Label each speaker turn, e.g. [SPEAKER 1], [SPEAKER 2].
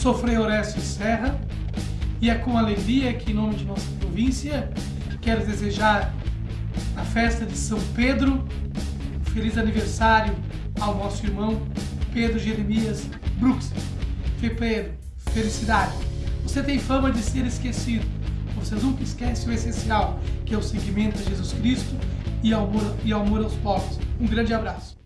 [SPEAKER 1] Sofrei Orestes Serra e é com alegria que, em nome de nossa província, quero desejar a festa de São Pedro, um feliz aniversário ao nosso irmão Pedro Jeremias Brooks. Pedro, felicidade. Você tem fama de ser esquecido. Você nunca esquece o essencial, que é o seguimento a Jesus Cristo e ao amor, e amor aos pobres. Um grande abraço.